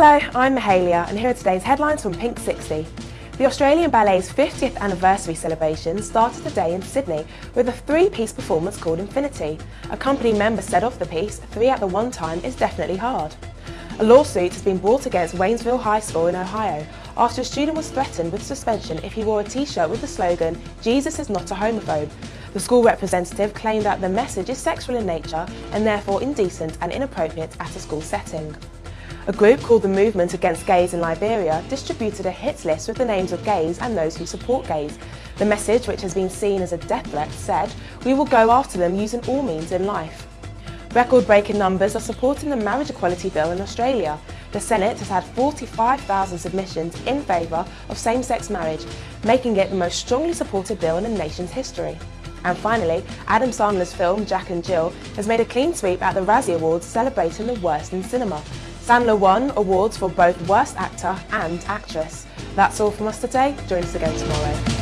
Hello, I'm Mahalia and here are today's headlines from Pink 60. The Australian Ballet's 50th anniversary celebration started today in Sydney with a three-piece performance called Infinity. A company member said of the piece, three at the one time is definitely hard. A lawsuit has been brought against Waynesville High School in Ohio after a student was threatened with suspension if he wore a t-shirt with the slogan, Jesus is not a homophobe. The school representative claimed that the message is sexual in nature and therefore indecent and inappropriate at a school setting. A group called the Movement Against Gays in Liberia distributed a hit list with the names of gays and those who support gays. The message, which has been seen as a death threat, said, we will go after them using all means in life. Record-breaking numbers are supporting the marriage equality bill in Australia. The Senate has had 45,000 submissions in favour of same-sex marriage, making it the most strongly supported bill in the nation's history. And finally, Adam Sandler's film Jack and Jill has made a clean sweep at the Razzie Awards celebrating the worst in cinema. Sandler won awards for both Worst Actor and Actress. That's all from us today. Join us again tomorrow.